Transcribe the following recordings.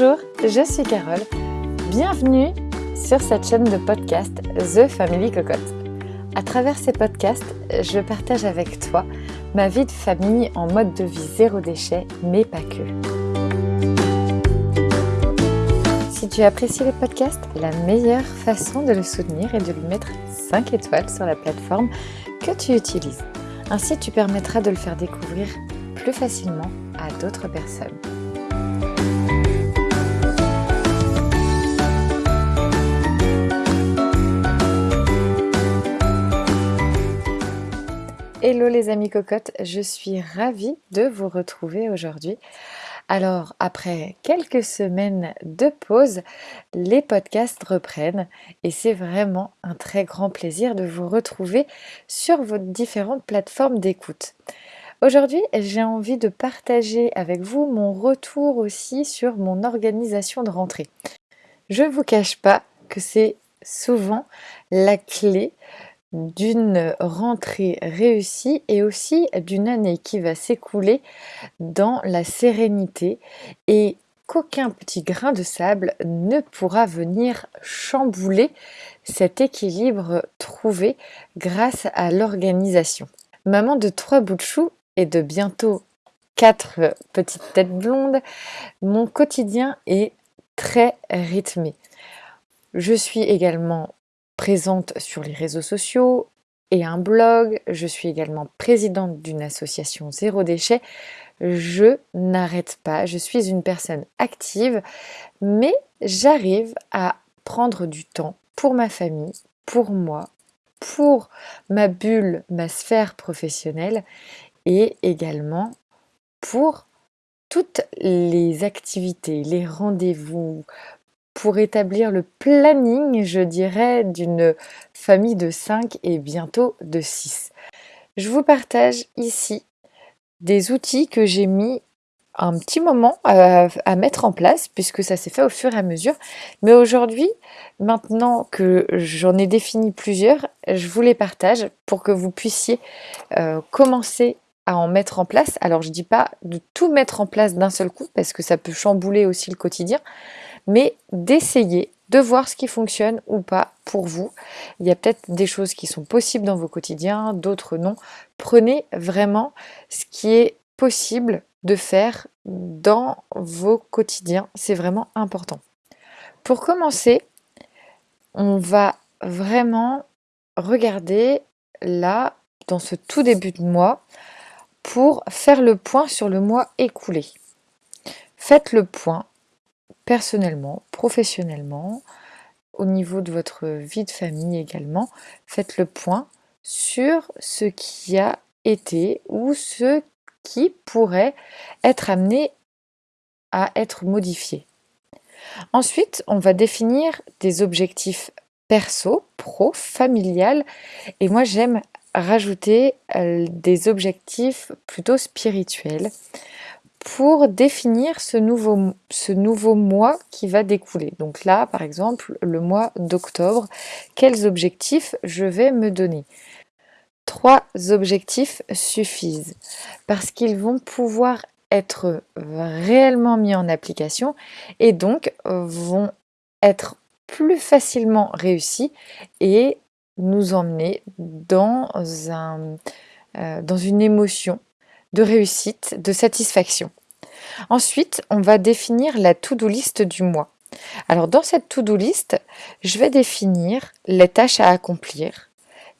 Bonjour, je suis Carole. Bienvenue sur cette chaîne de podcast The Family Cocotte. À travers ces podcasts, je partage avec toi ma vie de famille en mode de vie zéro déchet, mais pas que. Si tu apprécies le podcast, la meilleure façon de le soutenir est de lui mettre 5 étoiles sur la plateforme que tu utilises. Ainsi, tu permettras de le faire découvrir plus facilement à d'autres personnes. Hello les amis cocottes, je suis ravie de vous retrouver aujourd'hui. Alors après quelques semaines de pause, les podcasts reprennent et c'est vraiment un très grand plaisir de vous retrouver sur vos différentes plateformes d'écoute. Aujourd'hui, j'ai envie de partager avec vous mon retour aussi sur mon organisation de rentrée. Je ne vous cache pas que c'est souvent la clé d'une rentrée réussie et aussi d'une année qui va s'écouler dans la sérénité et qu'aucun petit grain de sable ne pourra venir chambouler cet équilibre trouvé grâce à l'organisation. Maman de trois bouts de chou et de bientôt quatre petites têtes blondes, mon quotidien est très rythmé. Je suis également présente sur les réseaux sociaux et un blog. Je suis également présidente d'une association Zéro Déchet. Je n'arrête pas, je suis une personne active, mais j'arrive à prendre du temps pour ma famille, pour moi, pour ma bulle, ma sphère professionnelle et également pour toutes les activités, les rendez-vous, pour établir le planning, je dirais, d'une famille de 5 et bientôt de 6. Je vous partage ici des outils que j'ai mis un petit moment à, mettre en place puisque ça s'est fait au fur et à mesure. Mais aujourd'hui, maintenant que j'en ai défini plusieurs, je vous les partage pour que vous puissiez euh, commencer à en mettre en place. Alors je ne dis pas de tout mettre en place d'un seul coup parce que ça peut chambouler aussi le quotidien, mais d'essayer de voir ce qui fonctionne ou pas pour vous. Il y a peut-être des choses qui sont possibles dans vos quotidiens, d'autres non. Prenez vraiment ce qui est possible de faire dans vos quotidiens. C'est vraiment important. Pour commencer, on va vraiment regarder là, dans ce tout début de mois, pour faire le point sur le mois écoulé. Faites le point personnellement, professionnellement, au niveau de votre vie de famille également, faites le point sur ce qui a été ou ce qui pourrait être amené à être modifié. Ensuite, on va définir des objectifs perso, pro, familial, et moi j'aime rajouter euh, des objectifs plutôt spirituels pour définir ce nouveau, ce nouveau mois qui va découler. Donc là, par exemple, le mois d'octobre, quels objectifs je vais me donner? Trois objectifs suffisent parce qu'ils vont pouvoir être réellement mis en application et donc vont être plus facilement réussis et nous emmener dans, un, euh, dans une émotion de réussite, de satisfaction. Ensuite, on va définir la to-do list du mois. Alors dans cette to-do list, je vais définir les tâches à accomplir,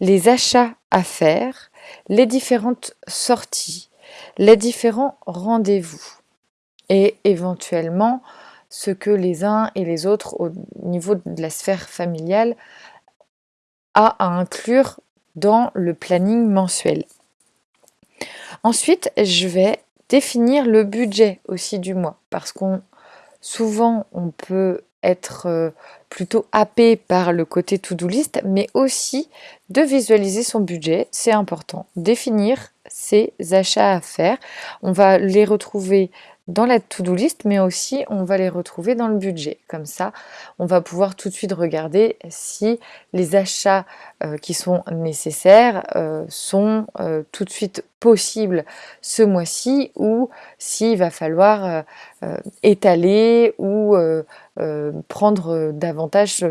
les achats à faire, les différentes sorties, les différents rendez-vous et éventuellement ce que les uns et les autres au niveau de la sphère familiale a à inclure dans le planning mensuel. Ensuite, je vais définir le budget aussi du mois parce qu'on souvent on peut être euh, plutôt happé par le côté to-do list, mais aussi de visualiser son budget, c'est important. Définir ses achats à faire, on va les retrouver dans la to-do list, mais aussi on va les retrouver dans le budget. Comme ça, on va pouvoir tout de suite regarder si les achats euh, qui sont nécessaires euh, sont euh, tout de suite possibles ce mois-ci ou s'il va falloir étaler ou prendre davantage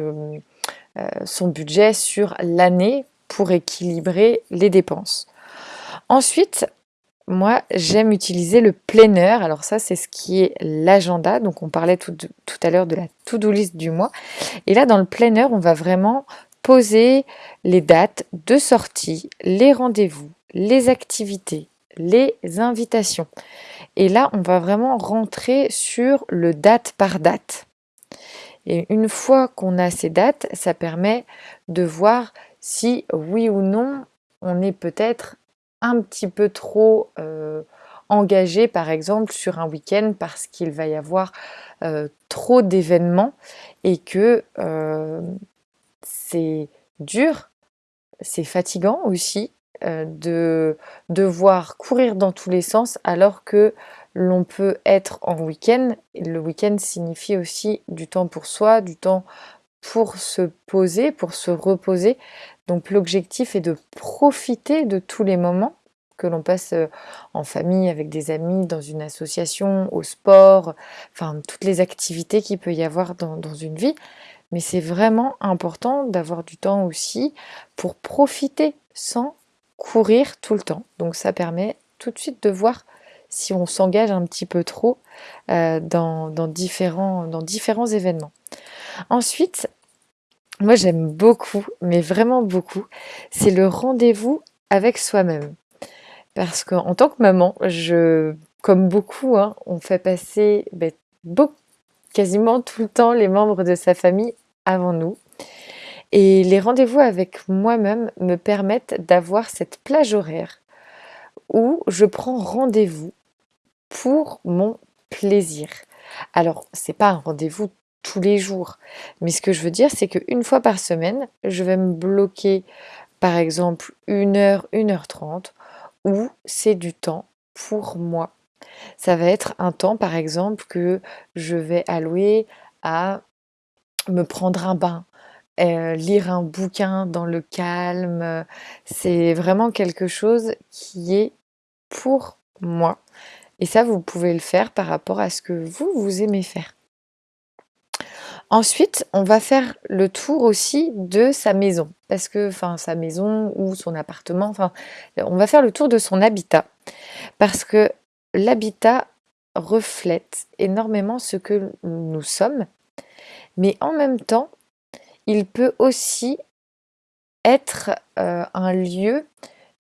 son budget sur l'année pour équilibrer les dépenses. Ensuite, moi, j'aime utiliser le planner. Alors ça, c'est ce qui est l'agenda. Donc on parlait tout, à l'heure de la to-do list du mois. Et là, dans le planner, on va vraiment poser les dates de sortie, les rendez-vous, les activités, les invitations. Et là, on va vraiment rentrer sur le date par date. Et une fois qu'on a ces dates, ça permet de voir si oui ou non on est peut-être un petit peu trop euh, engagé, par exemple, sur un week-end parce qu'il va y avoir euh, trop d'événements et que euh, c'est dur, c'est fatigant aussi de devoir courir dans tous les sens alors que l'on peut être en week-end. Le week-end signifie aussi du temps pour soi, du temps pour se poser, pour se reposer. Donc l'objectif est de profiter de tous les moments que l'on passe euh, en famille, avec des amis, dans une association, au sport, enfin toutes les activités qu'il peut y avoir dans, une vie. Mais c'est vraiment important d'avoir du temps aussi pour profiter sans courir tout le temps. Donc ça permet tout de suite de voir si on s'engage un petit peu trop euh, dans, différents, dans différents événements. Ensuite, moi j'aime beaucoup, mais vraiment beaucoup, c'est le rendez-vous avec soi-même. Parce qu'en tant que maman, je, comme beaucoup, hein, on fait passer ben, quasiment tout le temps les membres de sa famille avant nous. Et les rendez-vous avec moi-même me permettent d'avoir cette plage horaire où je prends rendez-vous pour mon plaisir. Alors, c'est pas un rendez-vous tous les jours. Mais ce que je veux dire, c'est qu'une fois par semaine, je vais me bloquer, par exemple, une heure, une heure trente, où c'est du temps pour moi. Ça va être un temps, par exemple, que je vais allouer à me prendre un bain, euh, lire un bouquin dans le calme. C'est vraiment quelque chose qui est pour moi. Et ça, vous pouvez le faire par rapport à ce que vous, vous aimez faire. Ensuite, on va faire le tour aussi de sa maison, parce que, enfin, sa maison ou son appartement, enfin, on va faire le tour de son habitat, parce que l'habitat reflète énormément ce que nous sommes, mais en même temps, il peut aussi être euh, un lieu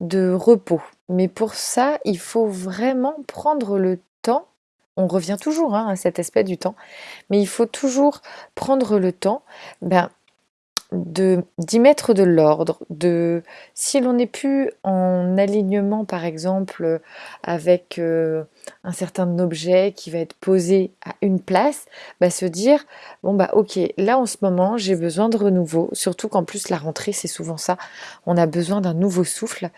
de repos. Mais pour ça, il faut vraiment prendre le temps on revient toujours hein, à cet aspect du temps, mais il faut toujours prendre le temps ben, d'y mettre de l'ordre, de si l'on n'est plus en alignement par exemple avec euh, un certain objet qui va être posé à une place, ben, se dire bon bah ok là en ce moment j'ai besoin de renouveau, surtout qu'en plus la rentrée c'est souvent ça, on a besoin d'un nouveau souffle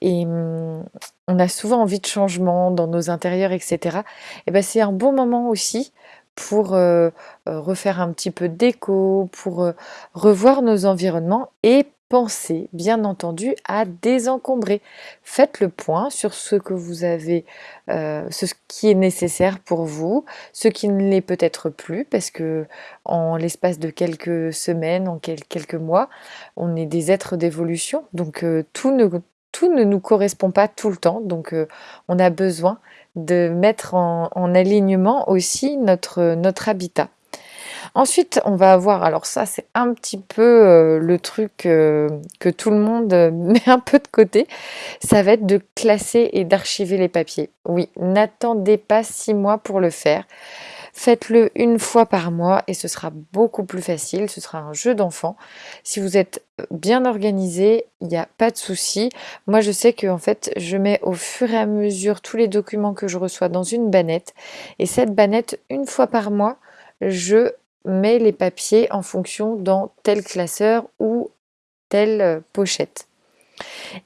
et hum, on a souvent envie de changement dans nos intérieurs, etc. Et ben c'est un bon moment aussi pour euh, euh, refaire un petit peu d'écho, pour euh, revoir nos environnements et penser, bien entendu, à désencombrer. Faites le point sur ce que vous avez, ce qui est nécessaire pour vous, ce qui ne l'est peut-être plus, parce que en l'espace de quelques semaines, en quelques mois, on est des êtres d'évolution, donc tout ne tout ne nous correspond pas tout le temps, donc euh, on a besoin de mettre en, alignement aussi notre, habitat. Ensuite, on va avoir, alors ça c'est un petit peu euh, le truc euh, que tout le monde met un peu de côté, ça va être de classer et d'archiver les papiers. Oui, n'attendez pas six mois pour le faire. Faites-le une fois par mois et ce sera beaucoup plus facile. Ce sera un jeu d'enfant. Si vous êtes bien organisé, il n'y a pas de souci. Moi, je sais que en fait, je mets au fur et à mesure tous les documents que je reçois dans une bannette. Et cette bannette, une fois par mois, je mets les papiers en fonction dans tel classeur ou telle pochette.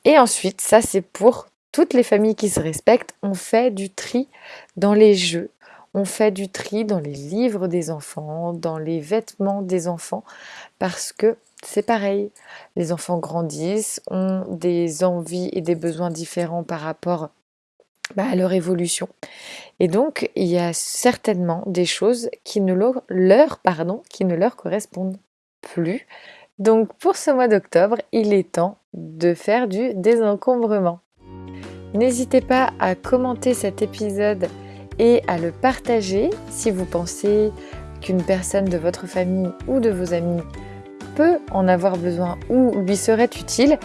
Et ensuite, ça c'est pour toutes les familles qui se respectent, on fait du tri dans les jeux on fait du tri dans les livres des enfants, dans les vêtements des enfants, parce que c'est pareil, les enfants grandissent, ont des envies et des besoins différents par rapport bah, à leur évolution. Et donc, il y a certainement des choses qui ne leur, pardon, qui ne leur correspondent plus. Donc, pour ce mois d'octobre, il est temps de faire du désencombrement. N'hésitez pas à commenter cet épisode et à le partager si vous pensez qu'une personne de votre famille ou de vos amis peut en avoir besoin ou lui serait utile.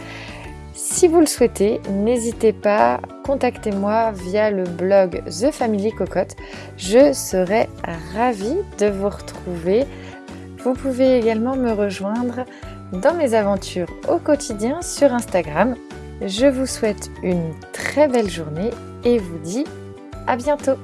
Si vous le souhaitez, n'hésitez pas, contactez-moi via le blog The Family Cocotte. Je serai ravie de vous retrouver. Vous pouvez également me rejoindre dans mes aventures au quotidien sur Instagram. Je vous souhaite une très belle journée et vous dis à bientôt